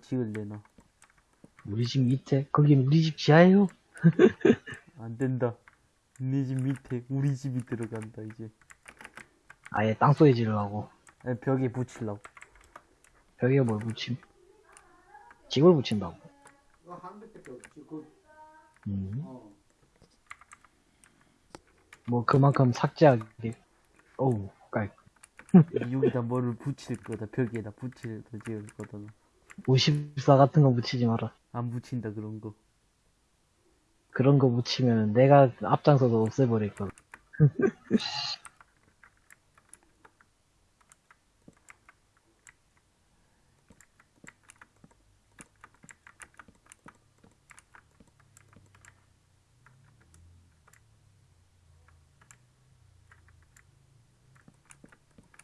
지을래나? 우리 집 밑에? 거긴 우리 집 지하예요? 안 된다. 네 집 밑에 우리 집이 들어간다, 이제. 아예 땅속에 지으려고. 아니, 벽에 붙이려고. 벽에 뭘 붙임? 집을 붙인다고. 그, 음. 어. 뭐 그만큼 삭제하게. 어우, 깔. 여기다 뭐를 붙일 거다. 벽에다 붙일 거 지을 거다. 54 같은 거 붙이지 마라. 안 붙인다, 그런 거. 그런 거 붙이면 내가 앞장서서 없애버릴 거야.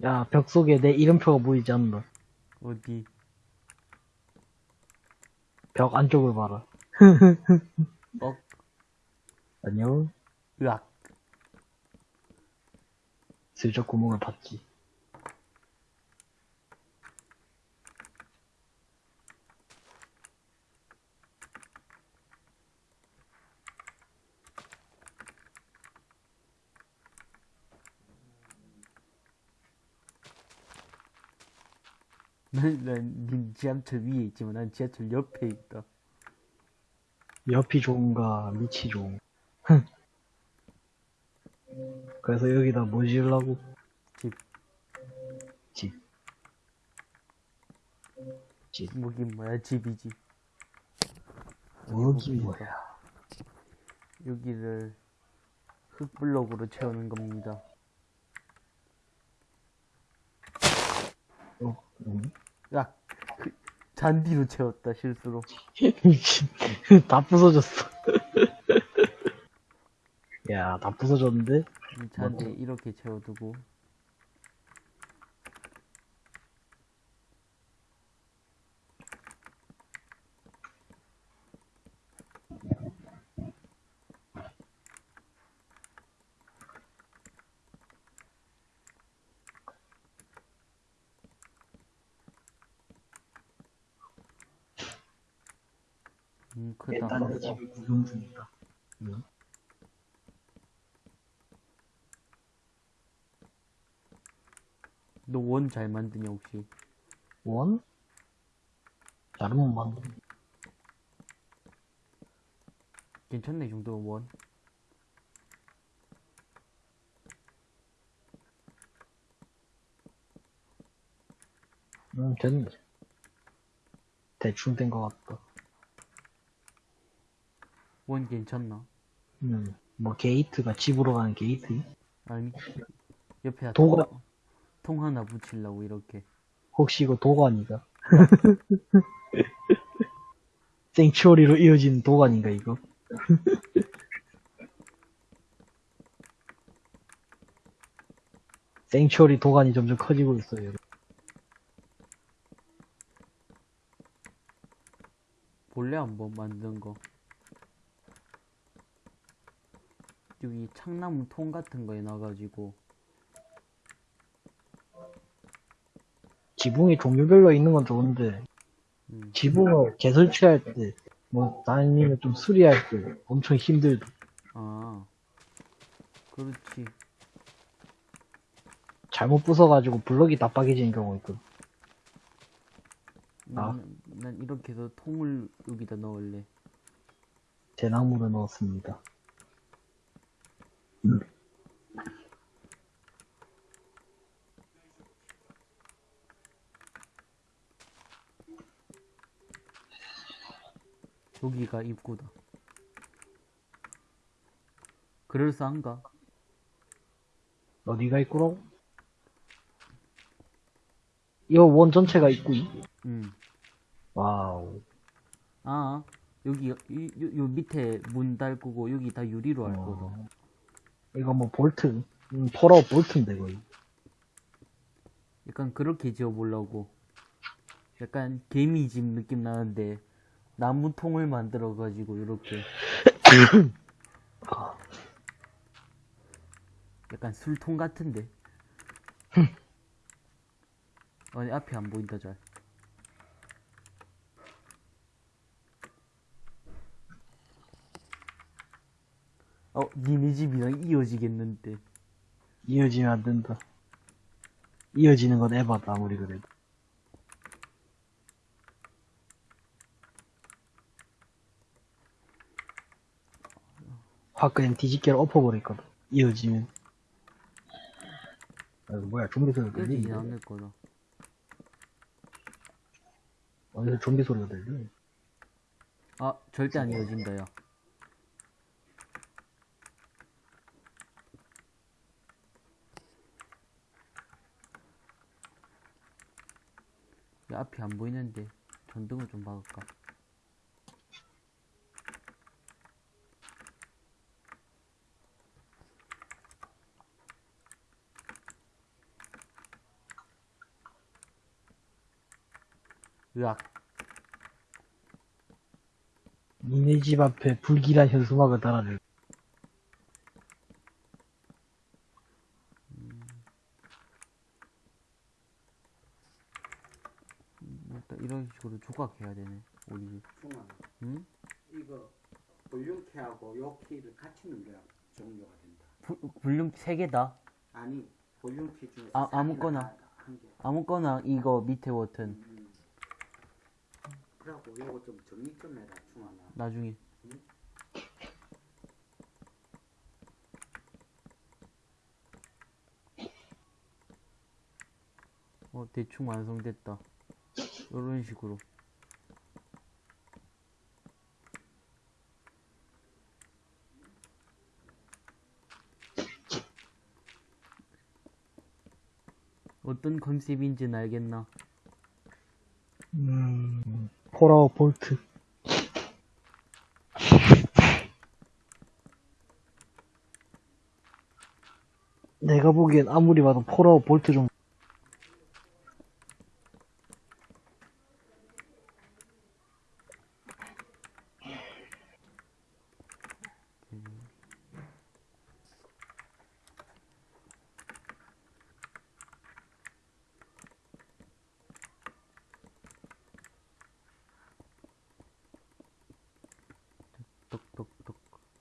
야, 벽 속에 내 이름표가 보이지 않는다. 어디? 벽 안쪽을 봐라. 어? 안녕. 으악. 슬쩍 구멍을 봤지. 난, 지하철 위에 있지만 난 지하철 옆에 있다. 옆이 좋은가, 밑이 좋은가. 그래서 여기다 뭐 지으려고? 집. 집. 집. 뭐긴 뭐야, 집이지. 여기 뭐야. 여기를 흙블록으로 채우는 겁니다. 어, 음. 으악. 그, 잔디로 채웠다, 실수로. 미친. 다 부서졌어. 야, 다 부서졌는데? 이 잔디 이렇게 채워두고. 음, 크다. 일단 내 집을 구경 중이다. 응? 너원잘 만드냐, 혹시? 원? 잘못 만든. 괜찮네, 이 정도면 원. 응, 됐네. 대충 된 것 같다. 원 괜찮나? 음, 뭐 게이트가 집으로 가는 게이트? 아니, 옆에 도가- 통, 통 하나 붙이려고, 이렇게. 혹시 이거 도관이가? sanctuary로 이어진 도관인가 이거? 생츄어리 도관이 점점 커지고 있어요. 볼래 한번 만든 거 여기 창나무 통 같은 거에 놔가지고 지붕이 종류별로 있는 건 좋은데 음, 지붕을 재설치할 때, 뭐 아니면 좀 수리할 때 엄청 힘들다. 아 그렇지 잘못 부숴가지고 블럭이 다 빠개지는 경우가 있거든. 아. 난, 난 이렇게 해서 통을 여기다 넣을래 대나무를 넣었습니다. 여기가 입구다 그럴싸한가? 어디가 입구로? 이거 원 전체가 입구? 음. 와우. 아 여기 요, 요, 요 밑에 문 달구고 여기 다 유리로 할 거다 어, 이거 뭐 vault, 음, Fallout vault인데 거의. 약간 그렇게 지어보려고. 약간 개미집 느낌 나는데, 나무통을 만들어 가지고 이렇게 약간 술통 같은데 아니 앞이 안 보인다 잘 어, 니네 집이랑 이어지겠는데. 이어지면 안 된다. 이어지는 건 에바다, 아무리 그래도. 확 그냥 뒤집개를 엎어버렸거든. 이어지면. 아, 이거 뭐야, 좀비 소리가 이어지진 들리는데? 않을 거다. 어디서 좀비 소리가 들려? 아, 절대 안 이어진다, 야. 야, 앞이 안 보이는데 전등을 좀 박을까? 으악. 니네 집 앞에 불길한 현수막을 달아내. 뭐 일단 이런 식으로 조각해야 되네, 우리 집. 중아 응? 이거 볼륨키하고 요 키를 같이 눌러야 종료가 된다. 불, 불륨 3개다. 아니 볼륨키 중에서 아, 싹 아무거나. 아무거나 이거 밑에 버튼. 음. 그래갖고 요거 좀 정리 좀 해라 중아나. 나중에. 어, 대충 완성됐다. 이런 식으로. 어떤 컨셉인지는 알겠나? 음, 폴아웃 볼트. 내가 보기엔 아무리 봐도 폴아웃 볼트 좀.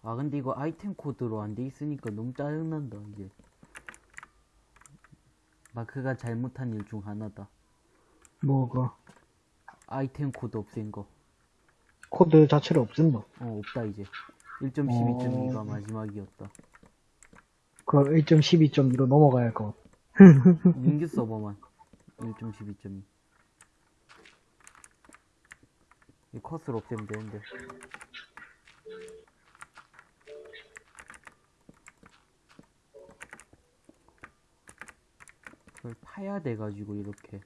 아, 근데 이거 아이템 코드로 안 돼 있으니까 너무 짜증난다, 이제. 마크가 잘못한 일 중 하나다. 뭐가 아이템 코드 없앤 거. 코드 자체를 없앤다. 어, 없다, 이제. 1.12.2가 마지막이었다. 그럼 1.12.2로 넘어가야 할것 같아. 민규 서버만. 1.12.2. 이 컷을 없애면 되는데. 파야 돼가지고, 이렇게.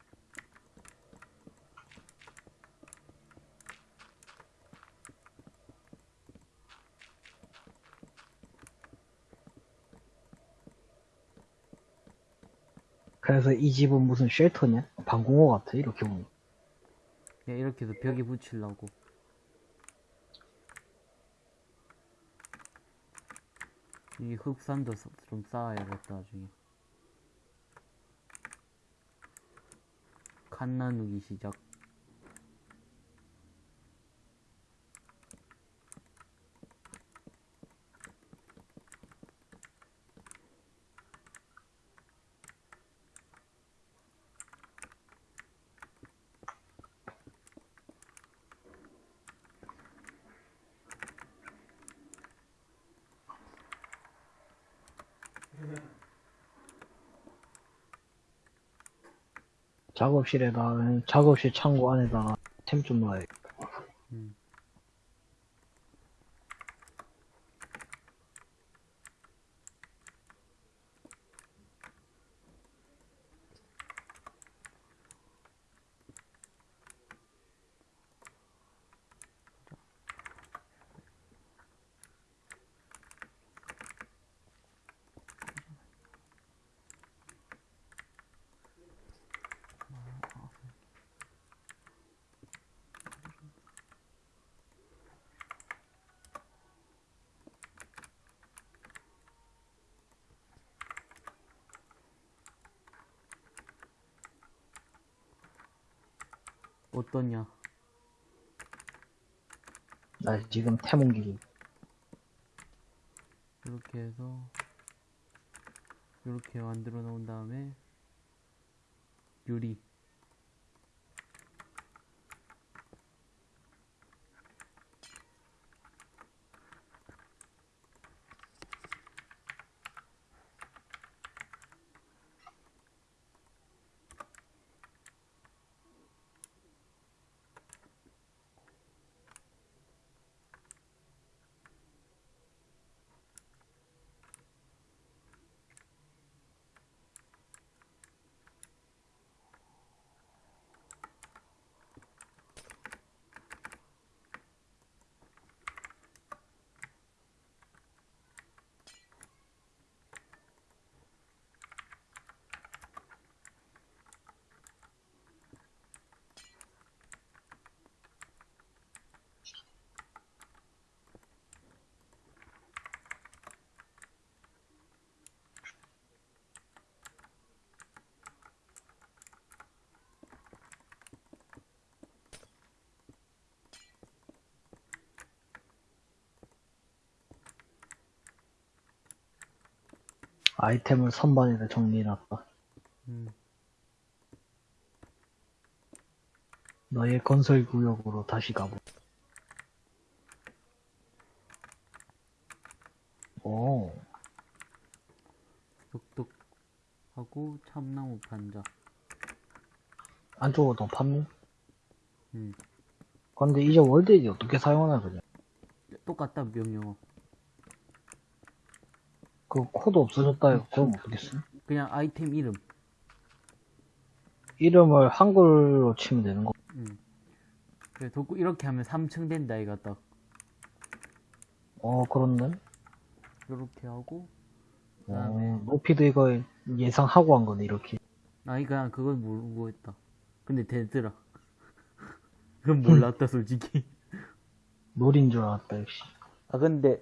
그래서 이 집은 무슨 쉘터냐? 방공호 같아 이렇게 보면. 그냥 이렇게 해서 벽에 붙이려고. 이 흑산도 서- 좀 쌓아야겠다, 나중에. 칸 나누기 시작. 작업실에다 작업실 창고 안에다가 템좀 넣어야 음. 어떠냐? 나 지금 템 옮기기. 이렇게 해서 이렇게 만들어 놓은 다음에 유리 아이템을 선반에다 정리해놨다. 음, 너의 건설 구역으로 다시 가보. 오, 똑똑 하고 참나무 판자 안쪽으로 더 팠네? 음. 근데 이제 월드에이 어떻게 사용하나, 그냥. 똑같다 명령어 그 코드 없어졌다, 이거. 그럼 어떻게 쓰? 그냥 아이템 이름 이름을 한글로 치면 되는 거. 음. 그래 돋고 이렇게 하면 3층 된다 이가 딱 어, 그렇네. 이렇게 하고 어, 그다음에 높이도 이거 예상하고 한 거네, 이렇게. 아니 그냥 그걸 모르고 했다 근데 되더라 그건 몰랐다 솔직히 놀인 줄 알았다, 역시. 아 근데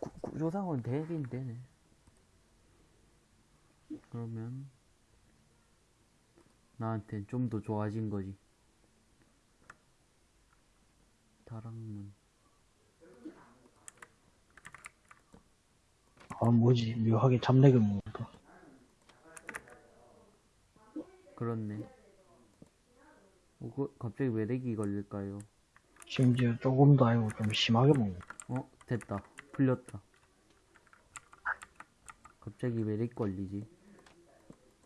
구, 구조상으로 되긴 되네 그러면 나한텐 좀 더 좋아진 거지. 다락문. 아, 뭐지. 묘하게 잡내를 먹는다. 그렇네. 어, 그, 갑자기 왜 렉이 걸릴까요? 심지어 조금 더 아니고 좀 심하게 먹는다. 어 됐다. 풀렸다. 갑자기 왜렉 걸리지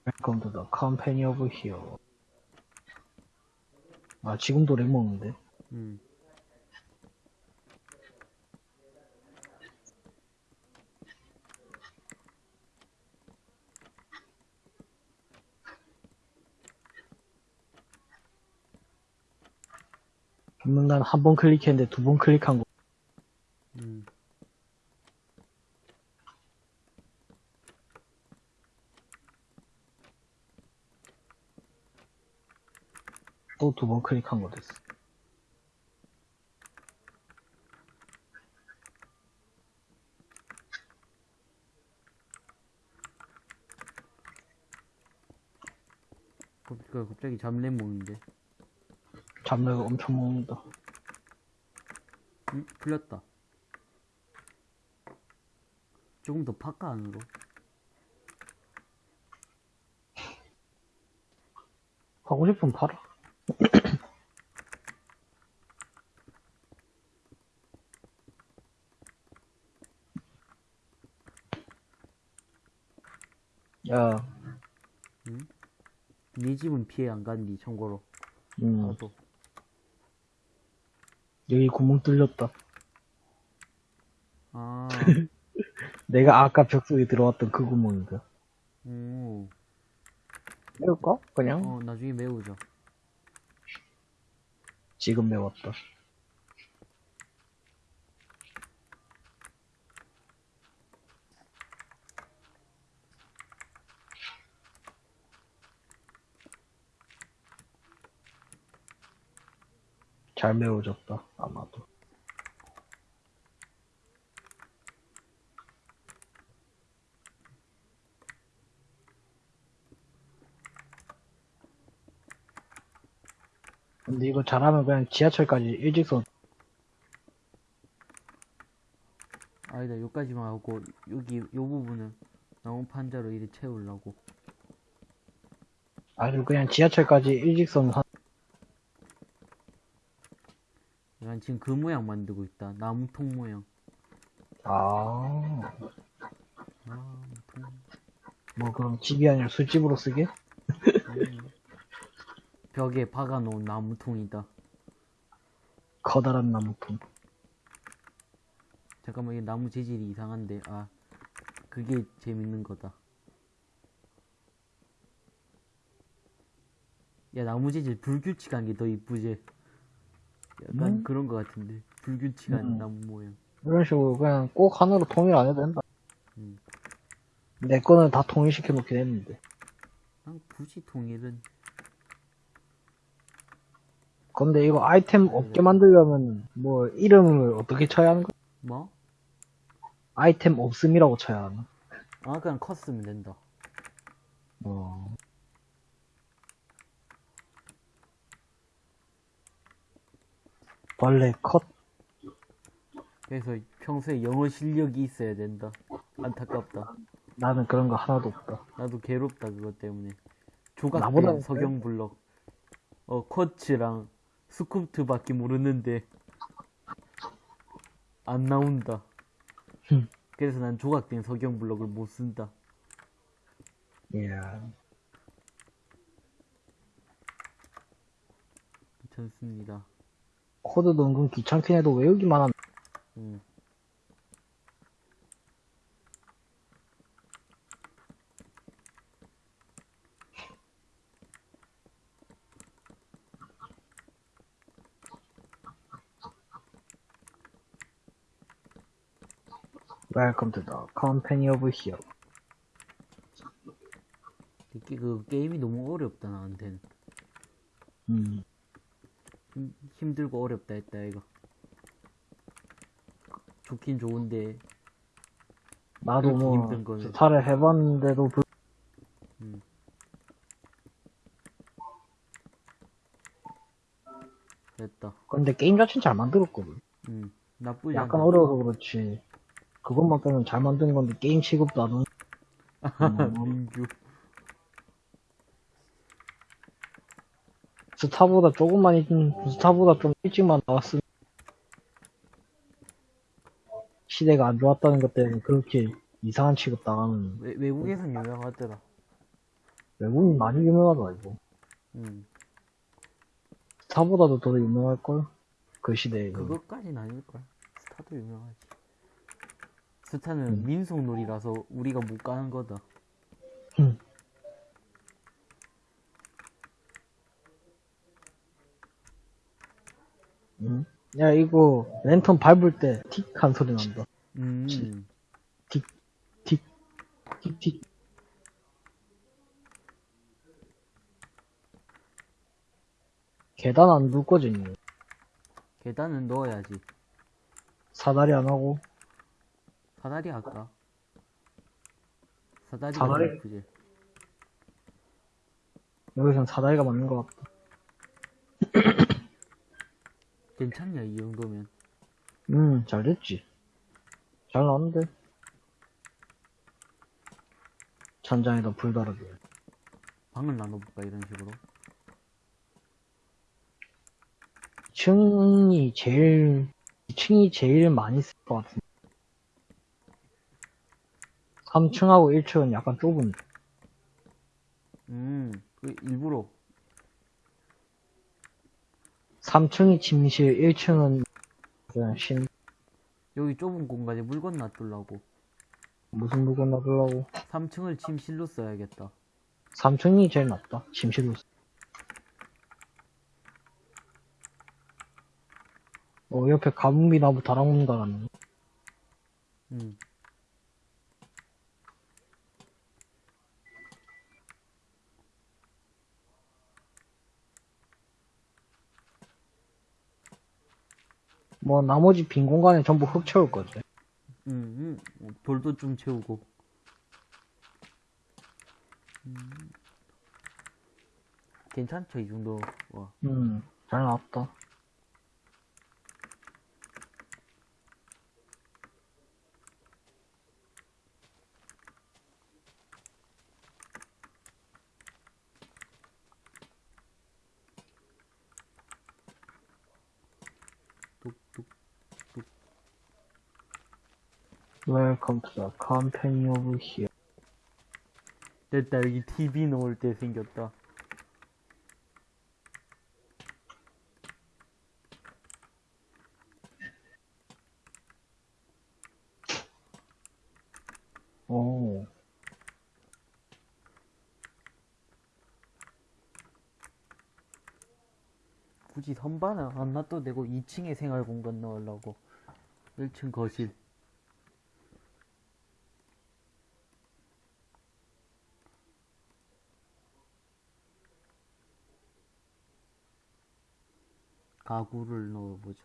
Welcome to the company of here. 아, 지금도 렉 먹는데? 음난한번 클릭했는데 두 번 클릭한 거. 음. 또 두 번 클릭한 거 됐어. 그- 그 갑자기 잡냄 먹는데 잡내가 엄청 먹는다. 음, 풀렸다. 조금 더 파까 안으로. 하고 싶으면 팔아. 야, 네 집은 피해 안 간디, 참고로. 음, 나도. 여기 구멍 뚫렸다. 아, 내가 아까 벽 속에 들어왔던 그 구멍이다. 오. 메울까? 그냥? 어, 나중에 메우자. 지금 메웠다. 잘 메워졌다, 아마도. 근데 이거 잘하면 그냥 지하철까지 일직선 아니다, 요 이쪽까지만 하고 여기 요 부분은 나무 판자로 이리 채우려고. 아주 그냥 지하철까지 일직선 한, 난 지금 그 모양 만들고 있다. 나무통 모양. 아, 나무통. 뭐 그럼 집이 아니라 술집으로 쓰게? 음. 벽에 박아놓은 나무통이다 커다란 나무통. 잠깐만 이 나무 재질이 이상한데 아 그게 재밌는 거다 야 나무 재질 불규칙한 게 더 이쁘지 약간 음? 그런 거 같은데 불규칙한 음. 나무 모양 이런 식으로 그냥 꼭 하나로 통일 안 해도 된다. 음. 내 거는 다 통일시켜 놓긴 했는데. 난 굳이 통일은 근데 이거 아이템 없게 만들려면 뭐 이름을 어떻게 쳐야 하는 거야? 뭐? 아이템 없음이라고 쳐야 하나? 아 그냥 컸으면 된다 어. 벌레 컷. 그래서 평소에 영어 실력이 있어야 된다 안타깝다 나는 그런 거 하나도 없다. 나도 괴롭다 그것 때문에 조각된 나보다는 석영 블럭 어 쿼츠랑 스쿠프트밖에 모르는데 안 나온다 흠. 그래서 난 조각된 석영 블럭을 못 쓴다 예. 괜찮습니다 코드도 은근 귀찮긴 해도 외우기만 하면 음. Welcome to the company of hero. 이게 그 게임이 너무 어렵다 나한테는 음. 힘, 힘들고 어렵다 했다 이거 좋긴 좋은데 나도 뭐. 스타를 해봤는데도 불... 음. 됐다 근데 게임 자체는 잘 만들었거든. 음 나쁘지 약간 않아 어려워서 그렇지. 그것만 빼면 잘 만든 건데 게임 취급도 안 하는. 음. 민규 스타보다 조금만 일- 스타보다 좀 일찍만 나왔으면 시대가 안 좋았다는 것 때문에 그렇게 이상한 취급 당하는 외, 외국에선 유명하더라 외국인 많이 유명하다 이거. 음 스타보다도 더 유명할걸? 그 시대에. 그것까진 아닐걸 스타도 유명하지 스타는 음. 민속놀이라서 우리가 못 가는 거다 음. 응? 야 이거 랜턴 밟을 때 틱한 소리 난다. 음 틱틱. 계단 안 둘 거지? 니? 계단은 넣어야지 사다리 안 하고 사다리 할까? 사다리가 사다리? 더 예쁘지 여기선 사다리가 맞는 것 같다. 괜찮냐 이 정도면 음, 잘 됐지. 잘 나왔는데. 천장에다 불 달아줘. 방을 나눠볼까 이런 식으로 2층이 제일, 2층이 제일 많이 쓸 것 같은데. 3층하고 1층은 약간 좁은데. 음 그 일부러 3층이 침실, 1층은 그냥 신, 여기 좁은 공간에 물건 놔두려고 무슨 물건 놔두려고. 3층을 침실로 써야겠다 3층이 제일 낫다. 침실로. 쓰- 어, 옆에 가뭄이 나무 다락문 달았네. 음 뭐, 나머지 빈 공간에 전부 흙 채울 거지. 음, 음, 돌도 좀 채우고. 음. 괜찮죠, 이 정도. 와. 음, 잘 나왔다. Welcome to the company of here. 됐다, 여기 TV 놓을 때 생겼다. 오. 굳이 선반을 안 놔도 되고 2층에 생활 공간 넣으려고 1층 거실 가구를 넣어보자.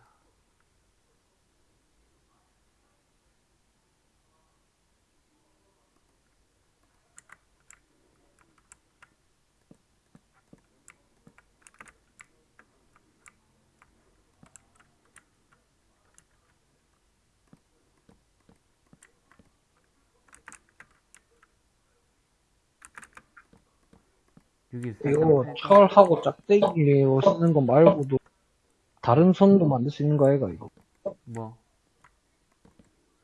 이거 철하고 짝대기로 쓰는 거 말고도 다른 선도 만들 수 있는 거 아이가 이거? 뭐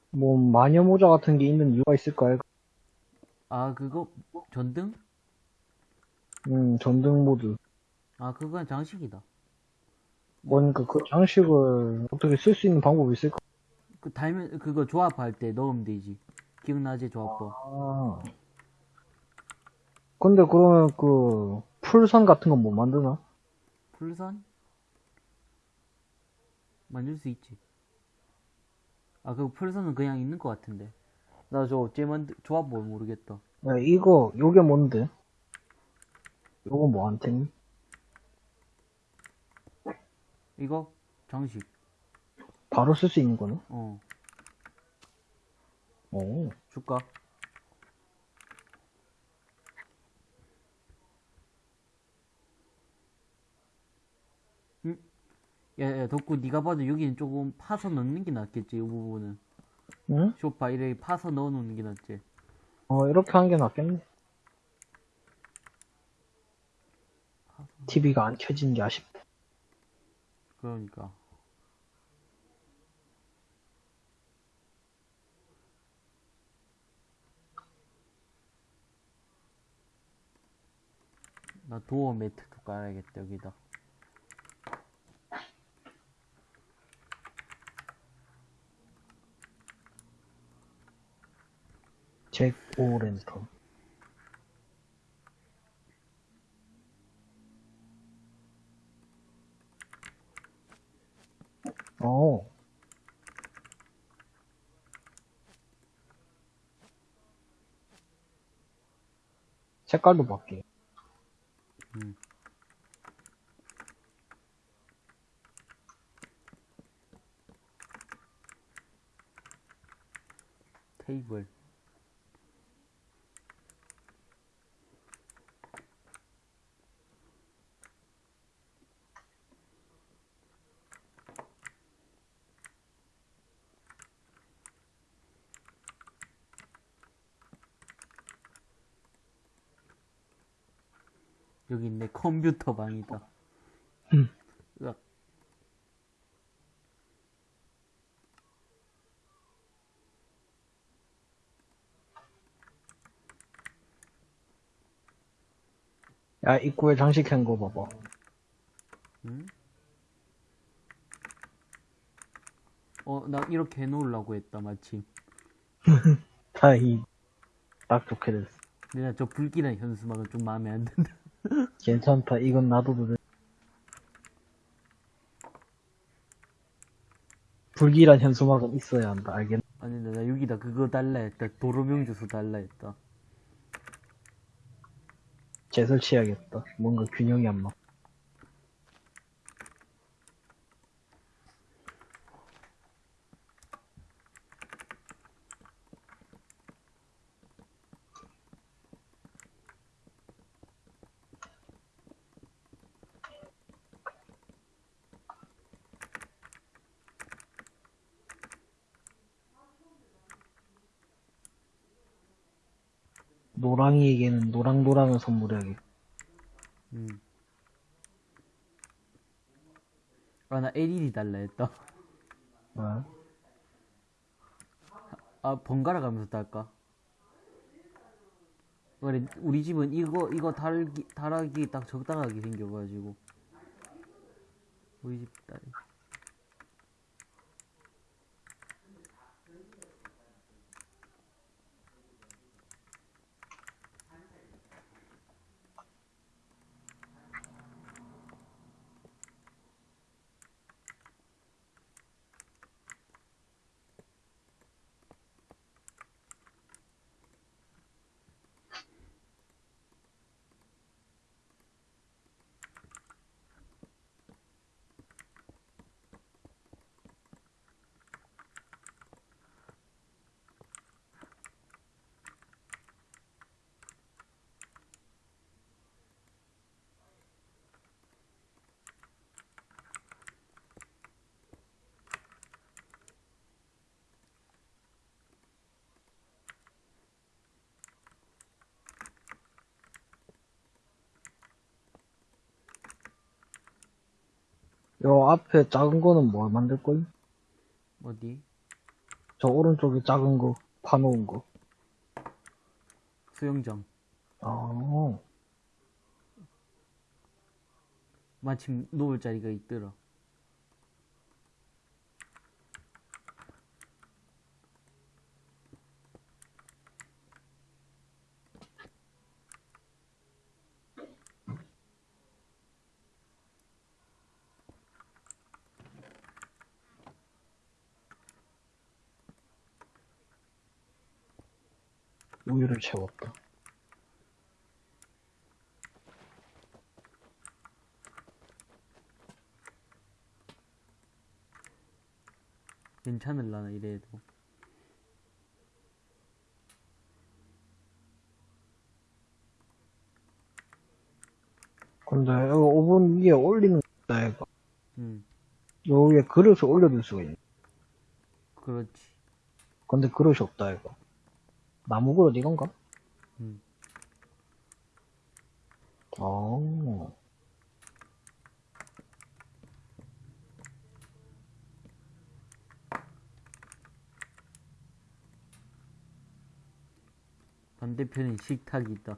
뭐 마녀 모자 같은 게 있는 이유가 있을까 아이가? 아 그거 전등? 음 전등 모드. 아 그건 장식이다 뭐니까 그 장식을 어떻게 쓸 수 있는 방법이 있을까? 그 달면 그거 조합할 때 넣으면 되지 기억나지 조합법 아. 근데 그러면 그 풀선 같은 건 못 만드나? 풀선? 만들 수 있지. 아, 그 풀선은 그냥 있는 것 같은데. 나 저 어째 만들, 조합법 모르겠다. 야, 이거 요게 뭔데? 요거 뭐한테니? 이거? 장식. 바로 쓸 수 있는 거네? 어, 오. 줄까? 야, 야, 덕구, 네가 봐도 여기는 조금 파서 넣는 게 낫겠지, 이 부분은. 응? 쇼파 이렇게 파서 넣어 놓는 게 낫지. 어, 이렇게 하는 게 낫겠네. TV가 안 켜지는 게 아쉽다. 그러니까. 나 도어 매트 도 깔아야겠다, 여기다. 잭 오렌턴. 어. 색깔도 바뀌어. 음. 테이블. 여기 있네 컴퓨터 방이다. 음. 으악. 야, 입구에 장식한 거 봐봐. 응? 어, 나 이렇게 해놓으려고 했다 마침. 다이. 딱 좋게 됐어. 나저 불길한 현수막은 좀 마음에 안 든다. 괜찮다. 이건 놔둬도 돼. 불길한 현수막은 있어야 한다. 알겠나? 아니 나, 나 여기다 그거 달라 했다. 도로명 주소 달라 했다. 재설치해야겠다. 뭔가 균형이 안 맞. 노랑노랑을 선물해야겠다. 음. 아 나 LED 달라 했다. 어? 아 번갈아 가면서 딸까? 그래 우리 집은 이거 이거 달기 달하기 딱 적당하게 생겨가지고 우리 집 딸. 요 앞에 작은 거는 뭘 만들 거임? 어디? 저 오른쪽에 작은 거 파놓은 거. 수영장. 아, 마침 놓을 자리가 있더라. 우유를 채웠다. 괜찮을라나 이래도. 근데 이거 오븐 위에 올리는 거다 이거. 응, 요 위에 그릇을 올려둘 수가 있네. 그렇지. 근데 그릇이 없다 이거. 나무 그릇 이건가? 응. 아, 반대편에 식탁이 있다.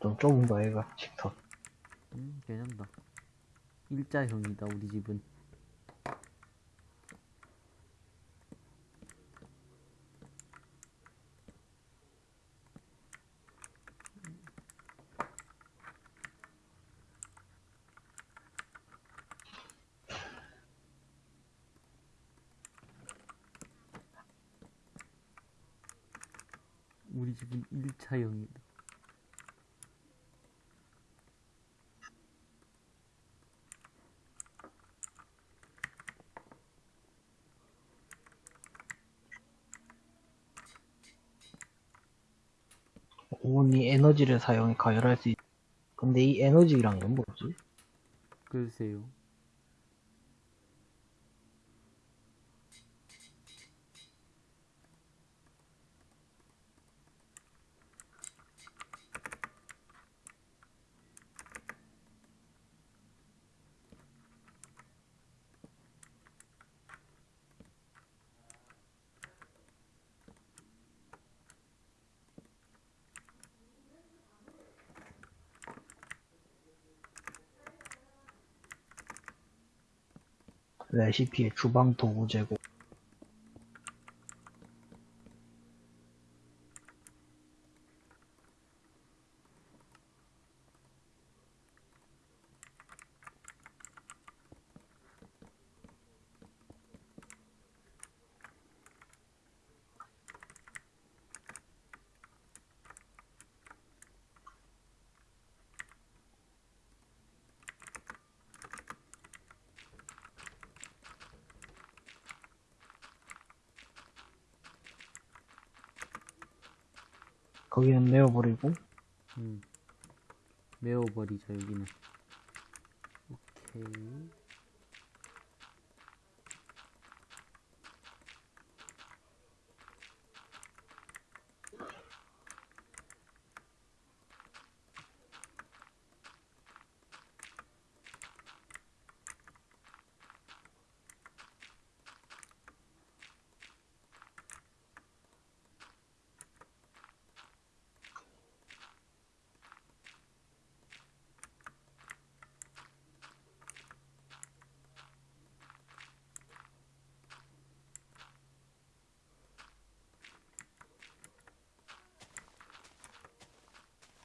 좀 좁은가 얘가 식탁. 음, 괜찮다. 일자형이다, 우리 집은. 우리 집은 일차형이다. 오븐이 에너지를 사용해 가열할 수 있. 근데 이 에너지란 건 뭐지? 글쎄요. 레시피의 주방 도구 제공. 거기는 내어버리고 음. 메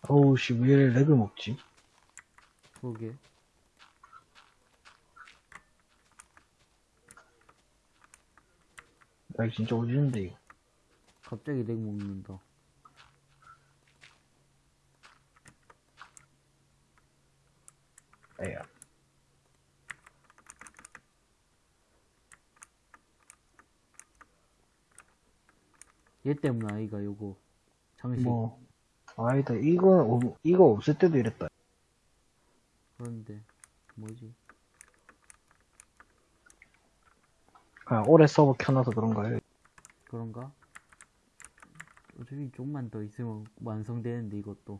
어우, 씨, 왜 이래 렉을 먹지? 그러게. 렉 진짜 오지는데, 이거. 갑자기 렉 먹는다. 에야. 얘 때문 아이가 요거. 장식. 뭐, 아니다, 이거, 오- 이거 없을 때도 이랬다. 그런데, 뭐지? 그냥 오래 서버 켜놔서 그런가요? 그런가? 어차피 좀만 더 있으면 완성되는데, 이것도.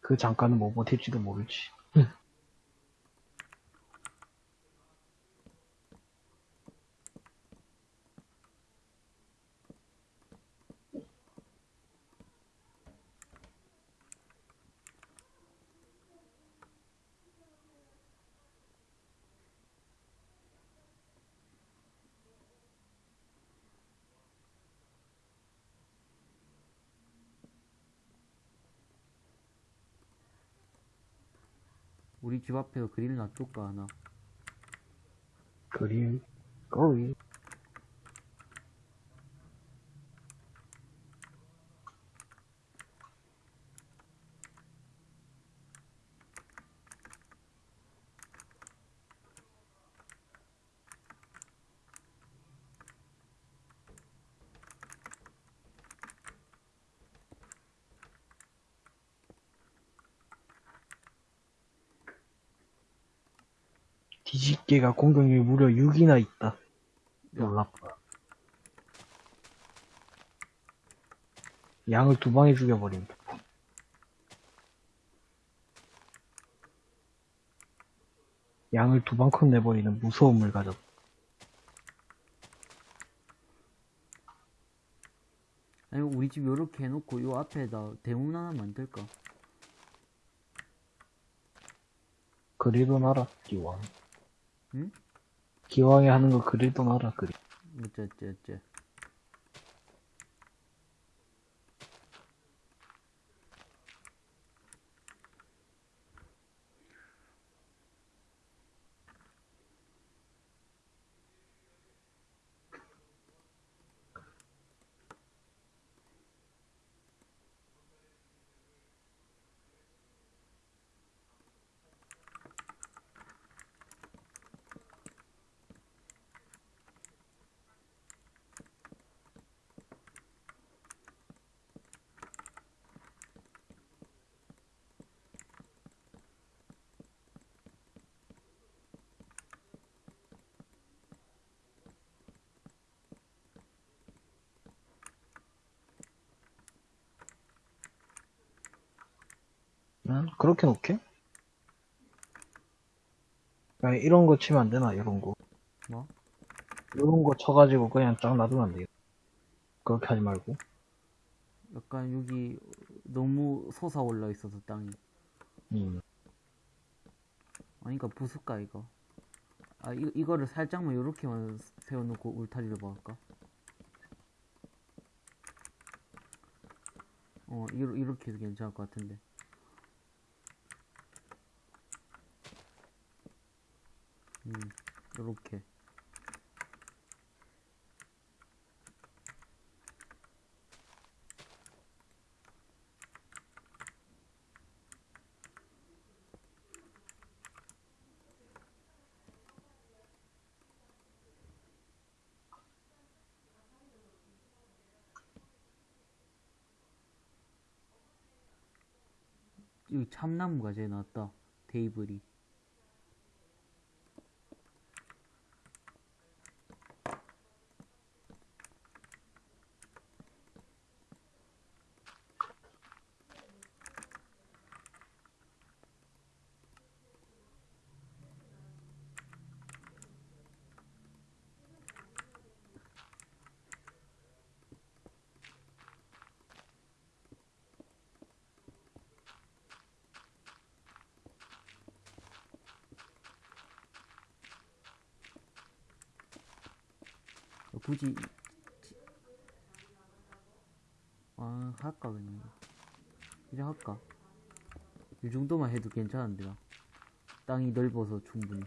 그 잠깐은 뭐 버틸지도 모르지. 우리 집 앞에서 그릴 놔둘까, 하나? 그리, 거리. 뒤집개가 공격력이 무려 6이나 있다. 놀랍다. 양을 두 방에 죽여버린다. 양을 두 방컷 내버리는 무서움을 가졌다. 아니, 우리 집 요렇게 해놓고, 요 앞에다 대문 하나 만들까? 그리도 나라, 기왕. 응? 기왕에 하는 거 그리도 나라, 그리. 어째 어째 어째. 응? 그렇게 놓게? 아니, 이런 거 치면 안 되나, 이런 거. 뭐? 이런 거 쳐가지고 그냥 쫙 놔두면 안 돼요. 그렇게 하지 말고. 약간 여기 너무 솟아올라 있어서 땅이. 음. 아니까 부술까 이거. 아 이, 이거를 살짝만 요렇게만 세워놓고 울타리를 박을까? 어 이러, 이렇게 해도 괜찮을 것 같은데. 음 요렇게. 여기 참나무가 제일 낫다. 테이블이. 어, 굳이 지- 아 할까 그냥 이거. 시작할까? 이 정도만 해도 괜찮은데 나 땅이 넓어서 충분히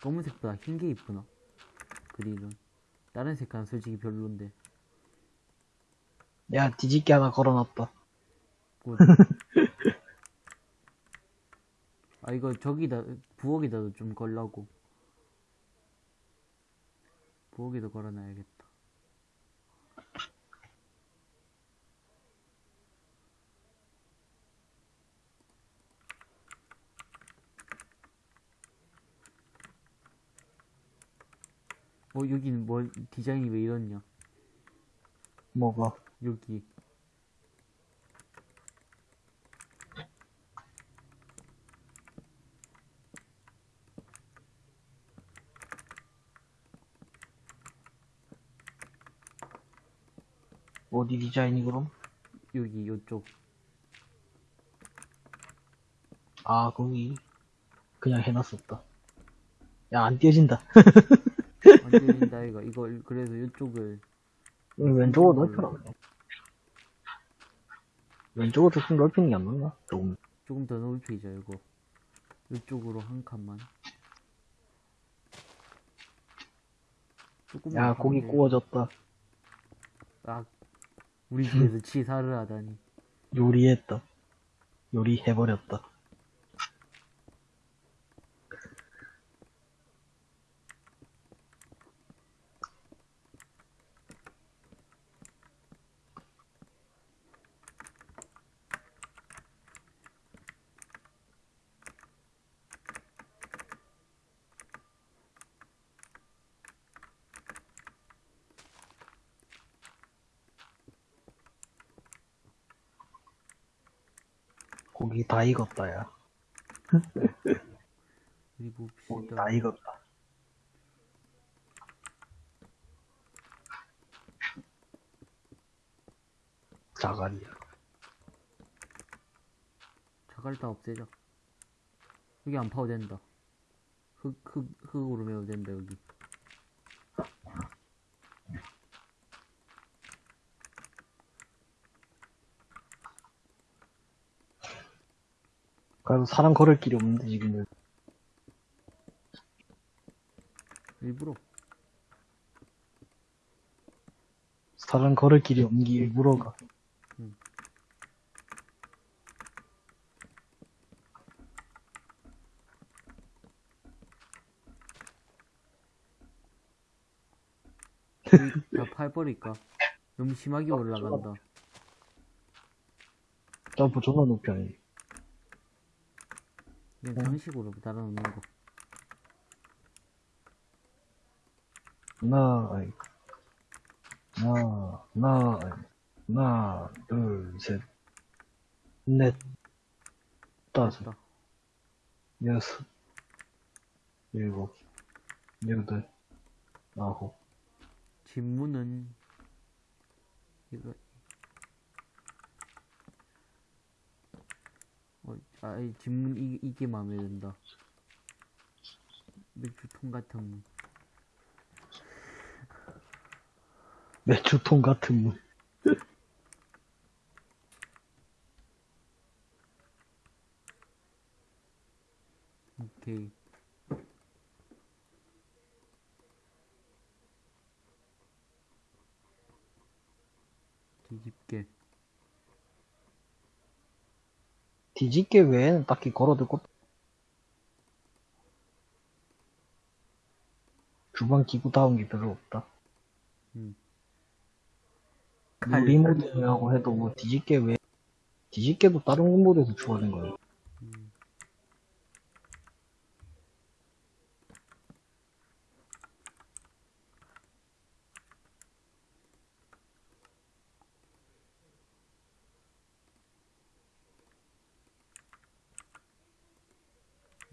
검은색보다 흰 게 이쁘나? 그릴은 다른 색깔은 솔직히 별론데 야, 뒤집기 하나 걸어놨다. 굿. 아 이거 저기다 부엌에다도 좀 걸라고 부엌에도 걸어놔야겠다 어 여기는 뭐 디자인이 왜 이렇냐 뭐가? 여기 어디 디자인이 그럼? 여기 요쪽 아, 거기. 그냥 해놨었다. 야, 안 띄어진다. 안 들린다 이거 이거 그래서 요쪽을 왼쪽으로 넓혀라. 그냥. 왼쪽으로 조금 넓히는 게 안 맞나? 조금. 조금 더 넓히자 이거 이쪽으로 한 칸만 조금만 야, 고기 돼. 구워졌다. 아 우리 집에서 치사를 하다니 요리했다. 요리해버렸다. 고기 다 익었다, 야. 우리 고기 봅시다 다 익었다. 자갈이야. 자갈 다 없애자 여기 안 파도 된다 흙, 흙, 흙으로 메도 된다 여기 그래도 사람 걸을 길이 없는데, 지금은. 일부러 사람 걸을 길이 없는 게 일부러가. 음. 다 팔버릴까? 너무 심하게 올라간다 점프 존나 높이 하네. 그냥 어. 장식으로 달아놓는 거. 하나, 하나, 아이. 하나, 둘, 셋, 넷, 다섯, 됐다 여섯, 일곱, 여덟, 아홉. 진무는 이거 어, 아이 진문 이, 이게 마음에 든다. 맥주통 같은 매주통 같은 문. 오케이 뒤집게 뒤집개 외에는 딱히 걸어둘 것. 주방 기구 다운 게 별로 없다. 칼. 요리 모드라고 해도 뭐 뒤집개 외, 뒤집개도 다른 모드에서 주어진 거예요. 음.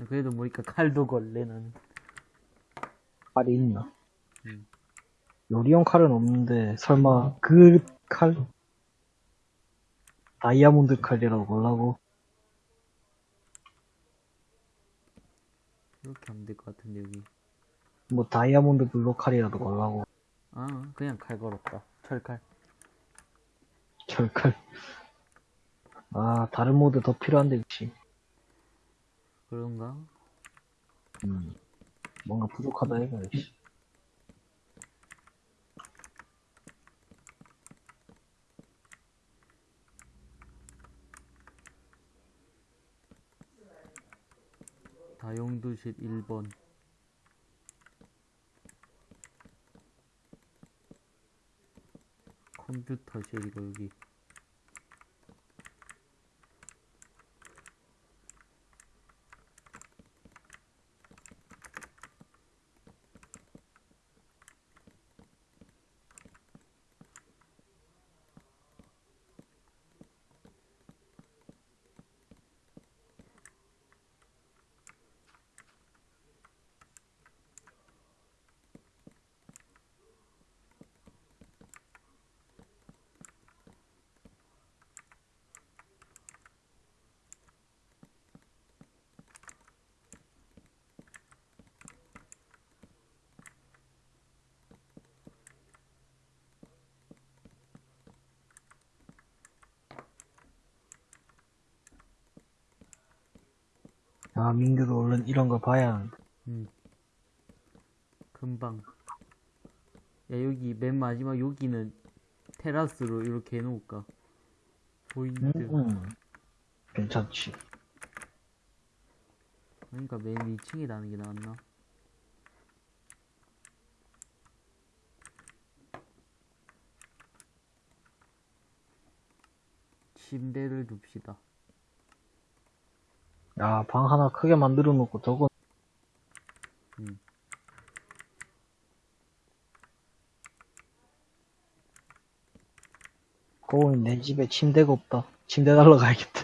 그래도 보니까 칼도 걸래 나는 칼이 있나? 음. 요리용 칼은 없는데 설마 그 칼? 다이아몬드 칼이라고 걸라고? 이렇게 하면 될 것 같은데 여기 뭐 다이아몬드 블록 칼이라도 걸라고? 아, 그냥 칼 걸었다. 철칼. 철칼. 아, 다른 모드 더 필요한데, 역시. 그런가? 음. 뭔가 부족하다 해가, 역시. 다용도실 1번. 컴퓨터실이고, 여기. 아, 민규도 얼른 이런 거 봐야. 음. 금방. 야, 여기 맨 마지막 여기는 테라스로 이렇게 해놓을까? void. 음, 음. 괜찮지. 그러니까 맨 2층에 나는 게 나았나? 침대를 둡시다. 야, 방 하나 크게 만들어 놓고 저거. 음. 거울 내 집에 침대가 없다. 침대 달러 가야겠다.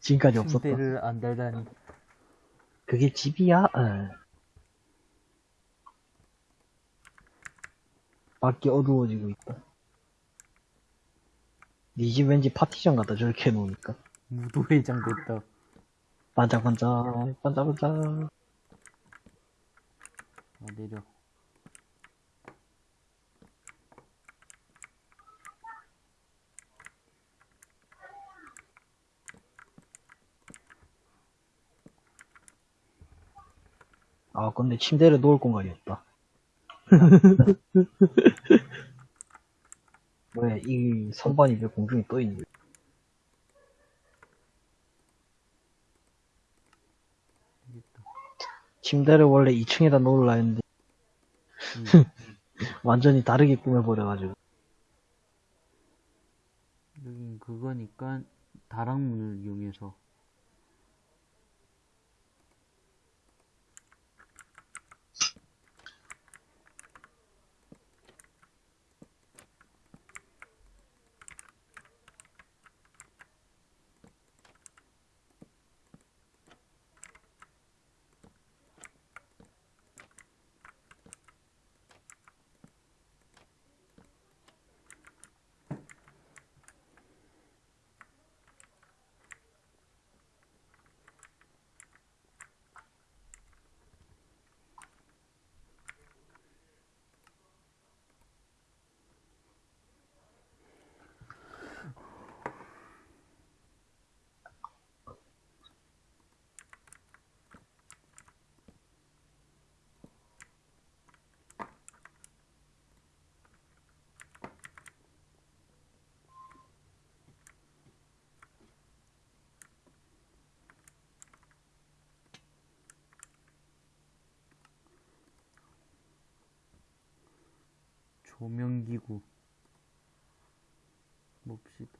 지금까지 없었다. 침대를 안 달다니. 그게 집이야? 에. 밖이 어두워지고 있다. 네집 왠지 파티션 같다, 저렇게 해놓으니까. 무도회장 됐다. 반짝반짝, 반짝반짝. 아, 내려. 아, 근데 침대를 놓을 공간이 없다. 뭐야, 이 선반이 왜 공중에 떠있는 거야? 알겠다. 침대를 원래 2층에다 놓으려 했는데, 음. 완전히 다르게 꾸며버려가지고. 여긴 그거니까 다락문을 이용해서 조명기구 봅시다.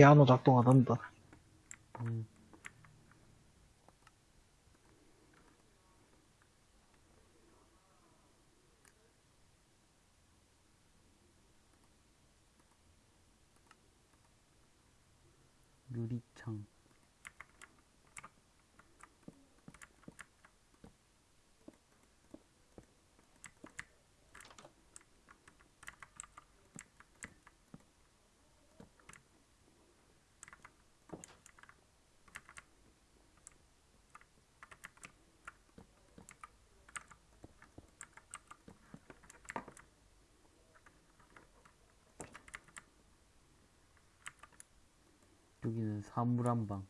피아노 작동하던다. 음. 유리창 여기는 사물 한방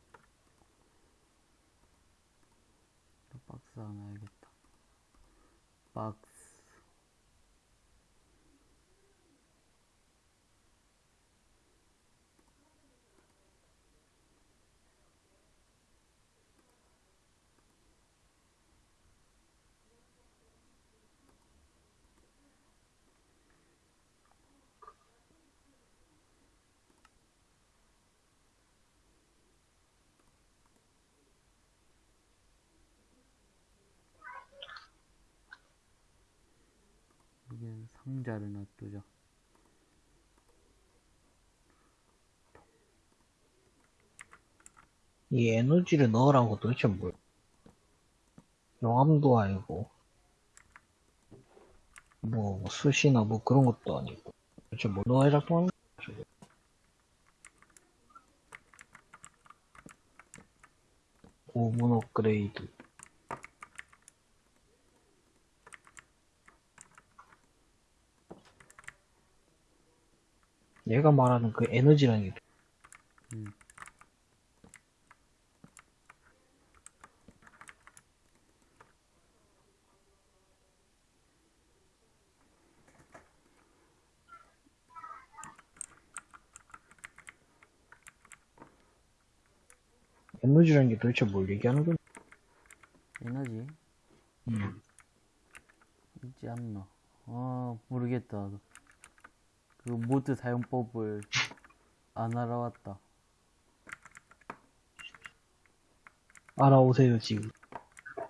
박스 하나 해야겠다 박스 여기는 상자를 놔두자 이 에너지를 넣으라는 거 도대체 뭐야? 용암도 아니고, 뭐, 숯이나 뭐 그런 것도 아니고, 도대체 뭐 넣어야 작동하는? 저게? 오븐 업그레이드. 얘가 말하는 그 에너지라는 게 음. 에너지라는 게 도대체 뭘 얘기하는 거야? 에너지 음. 있지 않나 아 모르겠다 그 모드 사용법을 안 알아왔다 알아오세요, 지금.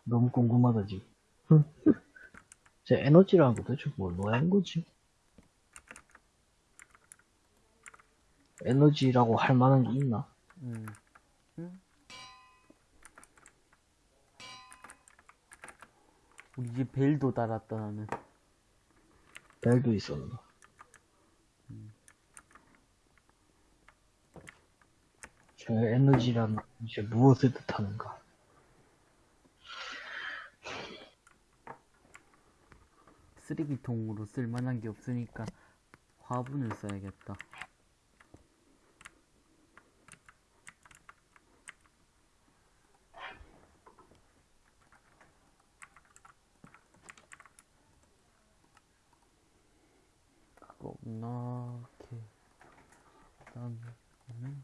너무 궁금하다, 지금. 제 에너지라는 거 도대체 뭘 넣어야 하는 거지? 에너지라고 할 만한 게 있나? 음. 음? 우리 집 벨도 달았다 나는 벨도 있었나? 제 에너지란 이제 무엇을 뜻하는가? 쓰레기통으로 쓸 만한 게 없으니까 화분을 써야겠다 그거 없나 이렇게 그다음에 는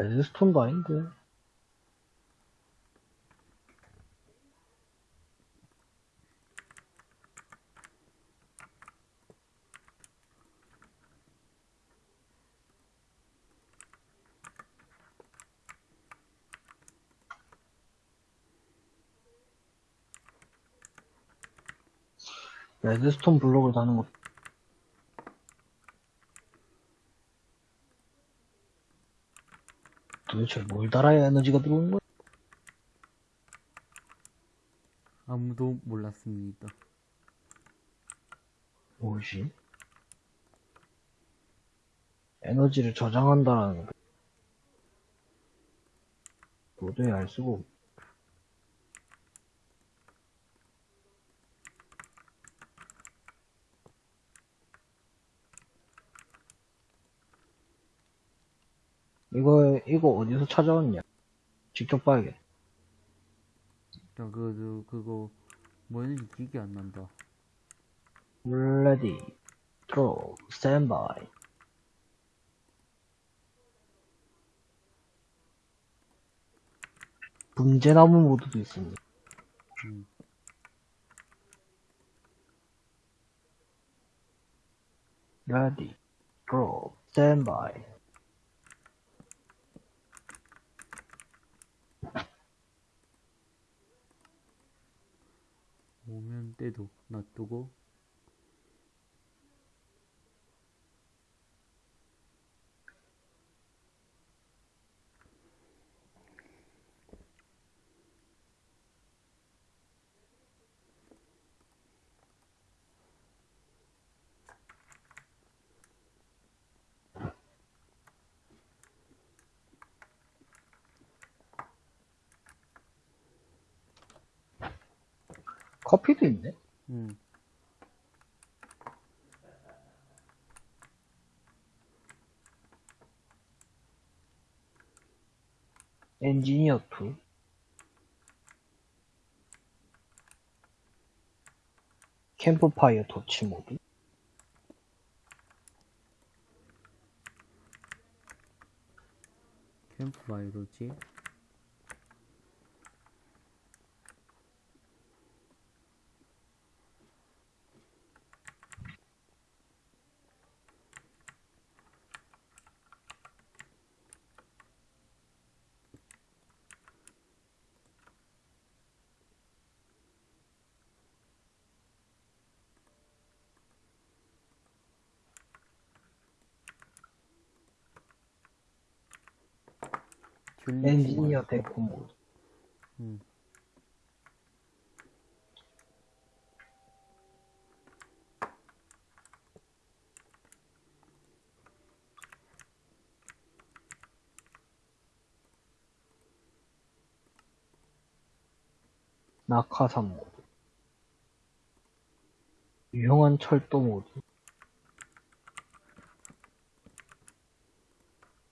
레드스톤도 아닌데. 레드스톤 블록을 다는 것도 대체 뭘 달아야 에너지가 들어오는 거야? 아무도 몰랐습니다 뭐지? 에너지를 저장한다라는 거. 도저히 알 수가 없. 이거 이거 어디서 찾아왔냐? 직접 봐야겠. 야, 그, 그, 그거, 뭐였는지 기억이 안 난다. Ready, throw, stand by. 문제나무 모드도 있습니다. 음. Ready, throw. 오면 때도 놔두고 커피도 있네? 음. 엔지니어 2. 캠프파이어 도치 모드. 캠프파이어로지 엔지니어 데코 모드. 음. 낙하산 모드. 유용한 철도 모드.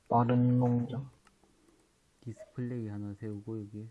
빠른 농장. 디스플레이 하나 세우고 여기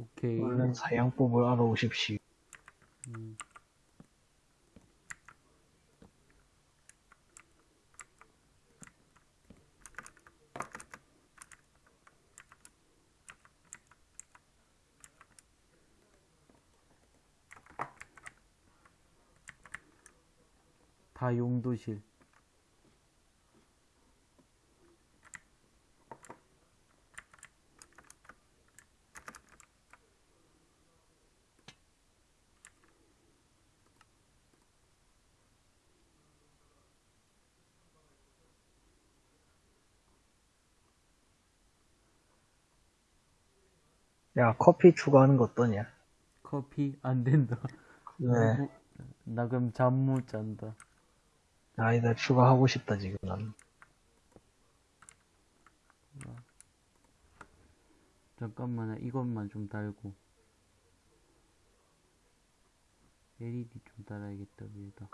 오케이 얼른 사양법을 알아오십시오. 음. 다 용도실 야, 커피 추가하는 거 어떠냐? 커피 안 된다 네. 나, 나 그럼 잠 못 잔다 아니다, 추가하고 싶다, 지금 난. 잠깐만 이것만 좀 달고 LED 좀 달아야겠다 위에다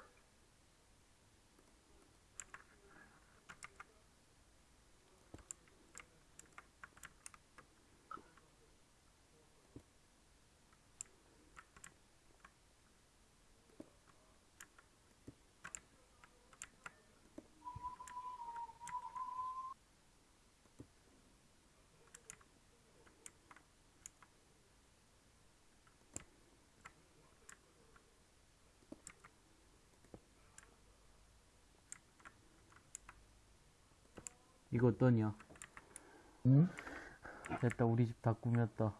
이거 어떠냐? 응? 됐다, 우리 집 다 꾸몄다.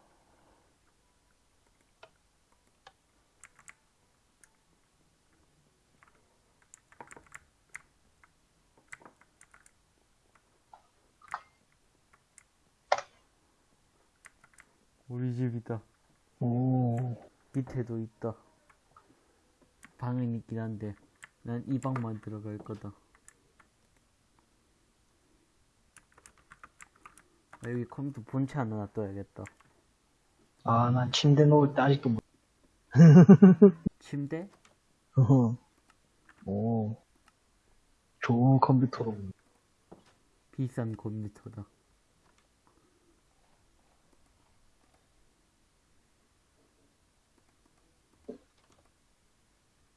우리 집이다. 오, 밑에도 있다. 방은 있긴 한데, 난 이 방만 들어갈 거다. 아, 여기 컴퓨터 본체 하나 놔둬야겠다. 아, 난 침대 놓을 때 아직도 못, 침대? 오, 좋은 컴퓨터로. 비싼 컴퓨터다.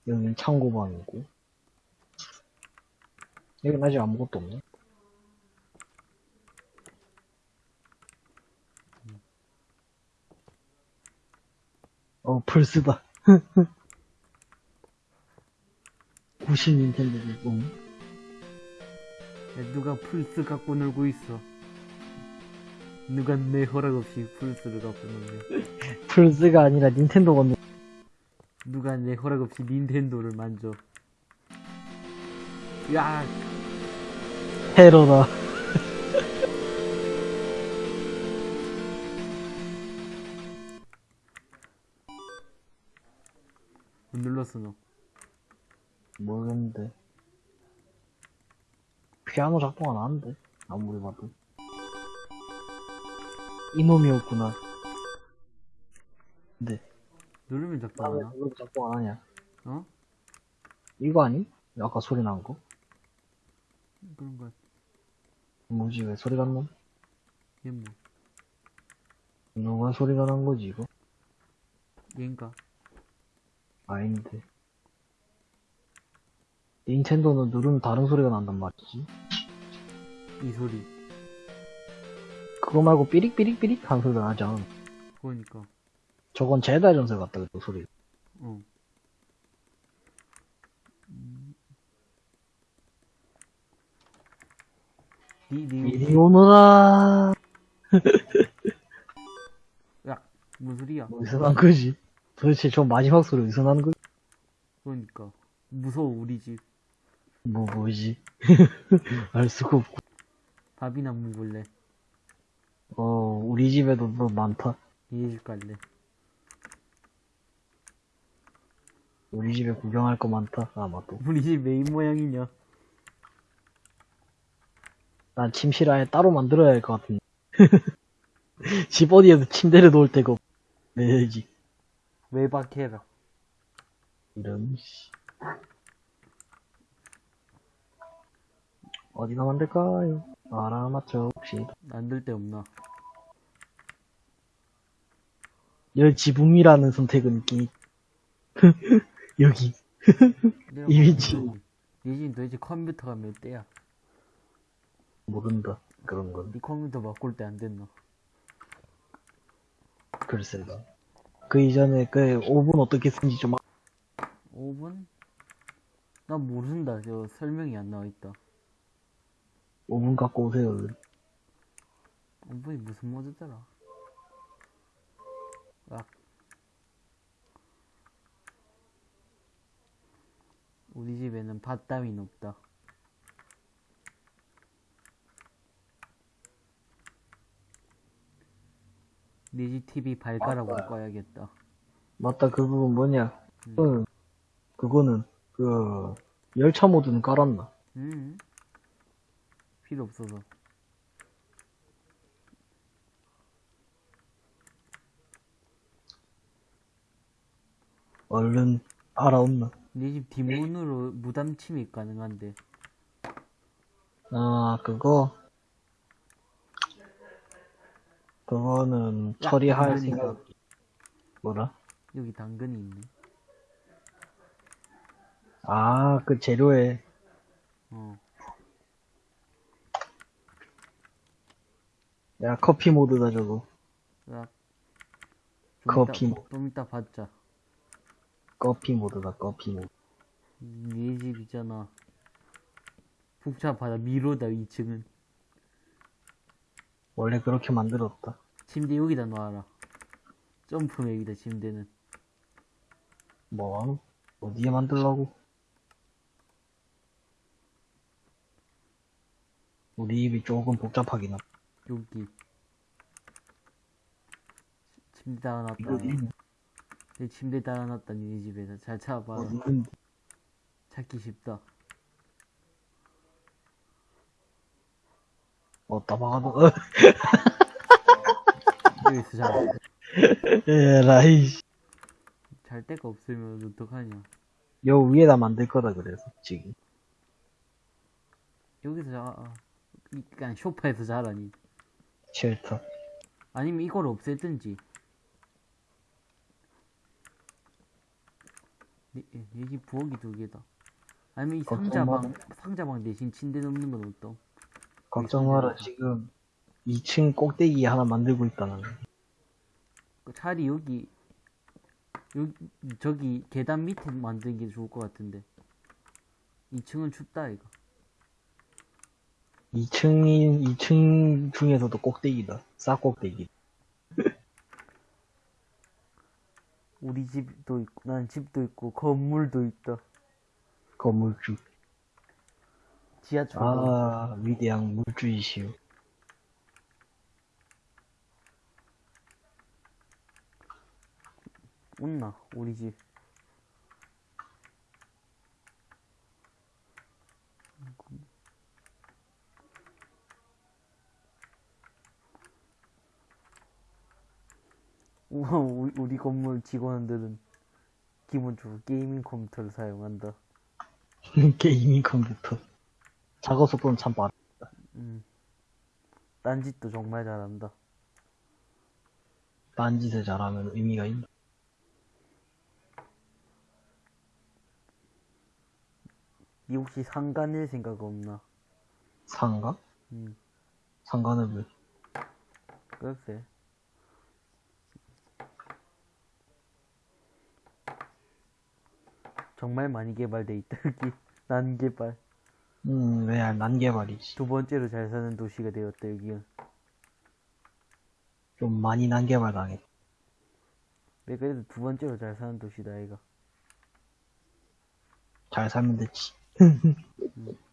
여기는 창고방이고. 여기는 아직 아무것도 없네. 어, 플스다. 90 닌텐도고. 야, 누가 플스 갖고 놀고 있어? 누가 내 허락 없이 플스를 갖고 놀냐? 플스가 아니라 닌텐도가 노- 누가 내 허락 없이 닌텐도를 만져? 야, 테러다. 못 눌렀어 너. 모르겠는데. 피아노 작동 안 하는데. 아무리 봐도. 이놈이었구나. 근데, 누르면 나왜 작동하나? 이거 작동 안 하냐? 어? 이거 아니? 아까 소리 난 거? 그런 거. 뭐지, 왜 소리가 안 나? 얘 뭐? 누가 소리가 난 거지, 이거? 얘인가? 아닌데. 닌텐도는 누르면 다른 소리가 난단 말이지. 이 소리. 그거 말고 삐릭삐릭삐릭 하는 소리가 나지 않아. 그거니까. 저건 제다 전설 같다, 그 소리. 니, 이리 오너라. 야, 뭔 소리야? 난 거지? 도대체 저 마지막 소리 어디서 나는 거지? 그러니까. 무서워, 우리 집. 뭐, 뭐지? 알 수가 없고. 밥이나 먹을래. 어, 우리 집에도 뭐 많다. 얘집 갈래. 우리 집에 구경할 거 많다. 아마도. 우리 집 메인 모양이냐? 난 침실 아예 따로 만들어야 할 것 같은데. 집 어디에도 침대를 놓을 데가 없. 내 집. 외박해라. 이런, 씨. 어디가 만들까요? 알아맞혀 봅시다. 만들 데 없나? 열 지붕이라는 선택은 있긴 있- 여기. 내가 이 위치. 네집 도대체 컴퓨터가 몇 대야? 모른다. 그런 건. 네 컴퓨터 바꿀 때 안 됐나? 글쎄다. 그 이전에 그 오븐 어떻게 쓰는지 좀 5분? 나 모른다. 저 설명이 안 나와 있다. 오븐 갖고 오세요. 5분이 무슨 모드더라? 아. 우리 집에는 밭 따윈 없다. 네집 TV 발가락으로 맞다. 꺼야겠다. 맞다. 그 부분 뭐냐? 음. 응. 그거는 그 열차 모드는 깔았나? 음. 필요 없어서. 얼른 알아온나? 네집 뒷문으로 무단 침입 가능한데. 아 그거 그거는 처리할 당근이다. 생각 뭐라? 여기 당근이 있네. 아 그 재료에 어. 야 커피 모드다 저거 으악. 커피 좀 이따, 좀 이따 받자. 커피 모드다 커피 모드 네집 있잖아. 복잡하다. 미로다, 2층은. 원래 그렇게 만들었다. 침대 여기다 놔라. 점프맵이다, 침대는. 뭐, 어디에 만들라고? 우리 입이 조금 복잡하긴 하다. 여기. 침대 달아놨다. 내 침대 달아놨다, 니네 집에서. 잘 찾아봐. 찾기 쉽다. 어, 여기서 자. 에라이, 씨. 잘 데가 없으면 어떡하냐. 여 위에다 만들 거다, 그래서, 지금. 여기서 자. 아, 이- 그냥 쇼파에서 자라니. 쉘터. 아니면 이걸 없애든지. 여기 부엌이 두 개다. 아니면 이 상자방, 상자방 대신 침대 넣는 건 어떤? 걱정 마라, 지금, 2층 꼭대기 하나 만들고 있다는. 그 차라리 여기, 여기, 저기 계단 밑에 만드는 게 좋을 것 같은데. 2층은 춥다, 이거. 2층인, 2층 중에서도 꼭대기다. 싹꼭대기. 우리 집도 있고, 난 집도 있고, 건물도 있다. 건물주. 지하철. 아, 위대한 물주이시오. 웃나, 우리 집. 우와, 우리, 우리 건물 직원들은 기본적으로 gaming 컴퓨터를 사용한다. gaming 컴퓨터. 작업 속도는 참 빠르. 음. 딴짓도 정말 잘한다. 딴짓을 잘하면 의미가 있나? 니 혹시 상가 낼 생각 없나? 상가? 음, 상가는 왜? 글쎄. 정말 많이 개발돼 있다, 여기. 난 개발. 음, 왜 난개발이지. 두 번째로 잘 사는 도시가 되었다, 여기는. 좀 많이 난개발 당했. 왜 그래도 두 번째로 잘 사는 도시다, 이가. 잘 살면 됐지.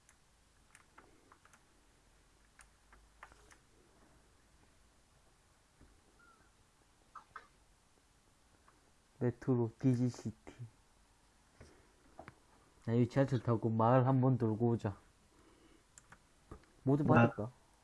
메트로 디지시티. 나 이 지하철 타고 마을 한번 돌고 오자. 모두? 받을까?